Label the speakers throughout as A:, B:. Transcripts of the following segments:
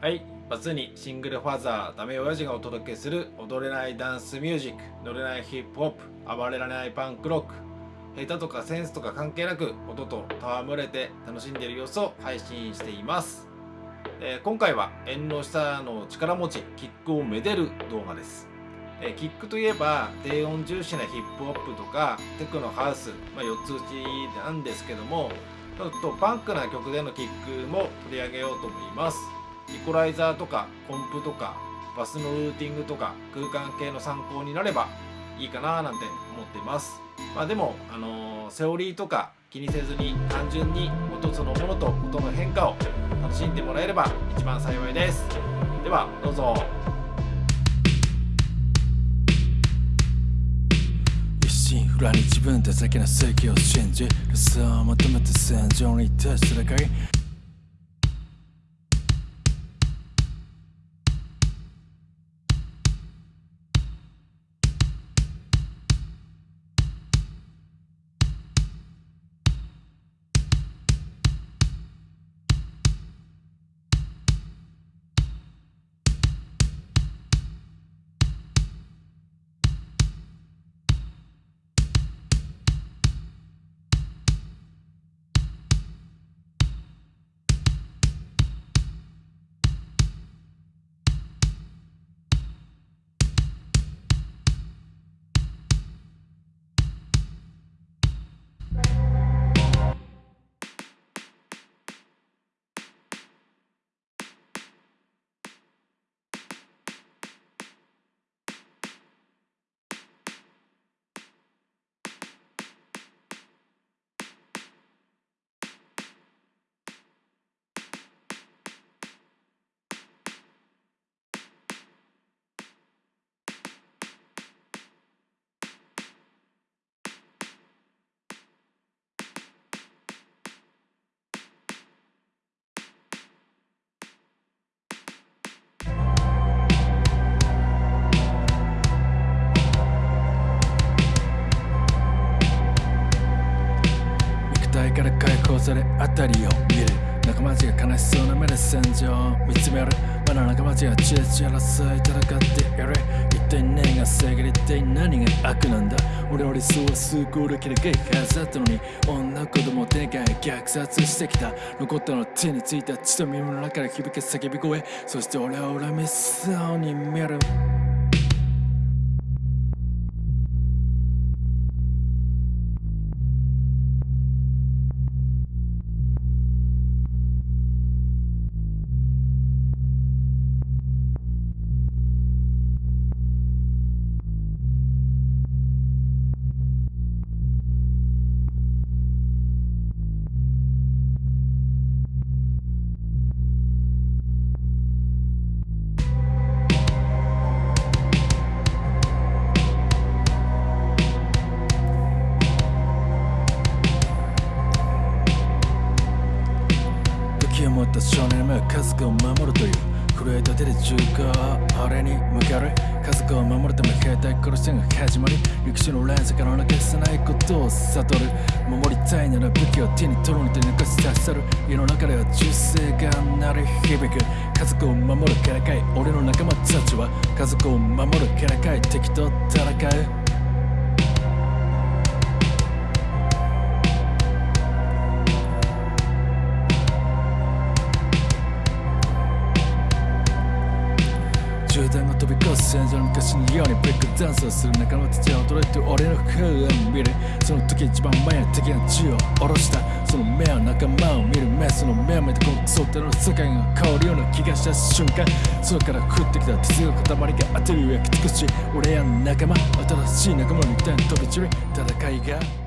A: はいバツにシングルファザーダメ親父がお届けする踊れないダンスミュージック乗れないヒップホップ暴れられないパンクロック。下手とかセンスとか関係なく音と戯れて楽しんでいる様子を配信しています。えー今回は縁の下の力持ちキックをめでる動画です、えーキックといえば低音重視なヒップホップとかテクノハウス、まあ、4つ打ちなんですけどもちょっとパンクな曲でのキックも取り上げようと思います。イコライザーとかコンプとかバスのルーティングとか空間系の参考になればいいかななんて思っています。まあでも、あのーセオリーとか気にせずに単純に音そのものと音の変化を楽しんでもらえれば一番幸いです。ではどうぞ。
B: 一心不乱に自分たちだけの正義を信じ理想を求めて戦場に立ち戦いから解放され辺りを見る。仲間たちが悲しそうな目で戦場を見つめる。まだ仲間たちがチラチラ争い戦っている。一体何が正義で一体何が悪なんだ？俺の理想は数個だけでかいはずだったのに女子供を手にかえ虐殺してきた。残ったのは手についた血と耳の中から響け叫び声。そして俺は恨みそうに見える。手で銃があれに向ける家族を守るため兵隊殺しが始まり歴史の連鎖から抜け出せないことを悟る守りたいなら武器を手に取るので抜かし出せる家の中では銃声が鳴り響く家族を守るからかい俺の仲間たちは家族を守るからかい敵と戦うダンスをする仲間たちは驚いて俺の顔を見るその時一番前の敵が銃を下ろしたその目は仲間を見る目その目を見てこのクソったの世界が変わるような気がした瞬間空から降ってきた鉄の塊が当てる焼き尽くし俺や仲間新しい仲間の肉体に飛び散る戦いが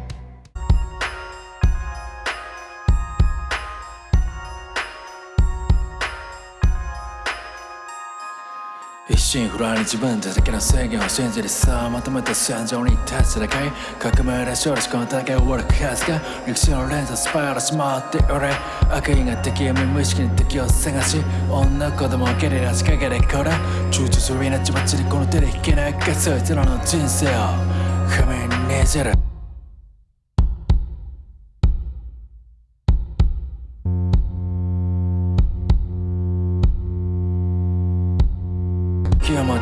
B: 心不乱に自分たちだけの制限を信じてさまとめて戦場に立ち戦い革命で勝利しこの戦い終わる数が歴史の連鎖スパイラしまって俺悪意が敵を無意識に敵を探し女子供をゲリラ仕掛けでこれ躊躇する命ばっちりこの手で引けないかそいつらの人生を。紙にねじる。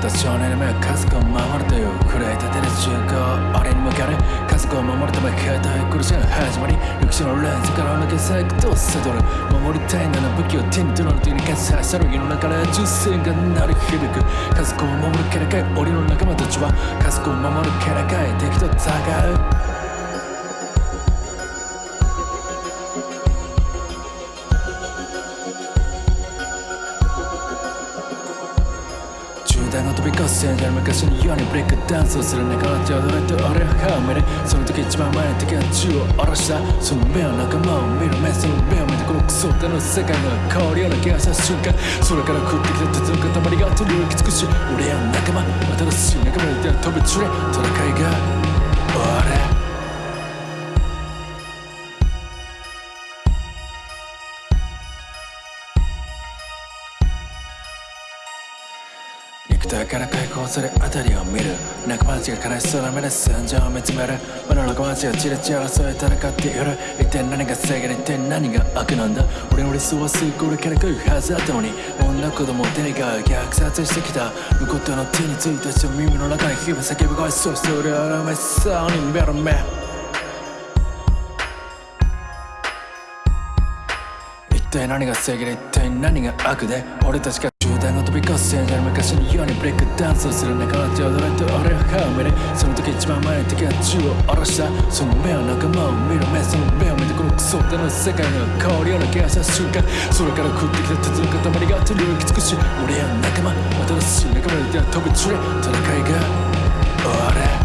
B: 気を持った少年の目は家族を守るという震えたてる銃口俺に向かる家族を守るため携帯苦しが始まり歴史のレンズから抜けさいくと悟る守りたいなら武器を手に取らぬというにかささる世の中で銃声が鳴り響く家族を守るキャラかい俺の仲間たちは家族を守るキャラかい敵と戦う銃弾が飛び交う戦場の昔のようにブレイクダンスをする仲間たちを踊れ？て俺は歯をめるその時一番前に敵が銃を下ろしたその目を仲間を見る目その目を見てこのクソだの世界が変わるような気がした瞬間それから食ってきた鉄の塊が取り浮きつくし俺や仲間新しい仲間にいて飛び散れ戦いが終わる肉体から解放され辺りを見る仲間たちが悲しそうな目で戦場を見つめる我の仲間たちがチラチラ争い戦っている一体何が正義で一体何が悪なんだ俺の理想はすぐこれから来るはずだったのに女子供を手にが虐殺してきた残ったの手についた人耳の中に火が叫ぶ声そして俺はらめそうに目の目一体何が正義で一体何が悪で俺たちが銃弾が飛び交う戦場の昔のようにブレイクダンスをする仲間たちを踊れて俺は歯をめるその時一番前に敵が銃を下ろしたその目は仲間を見る目その目を見てこのクソっての世界の香りを抜け出した瞬間それから食ってきた鉄の塊が手に浮き尽くし俺や仲間新しい仲間で出会飛び散れ戦いが終わる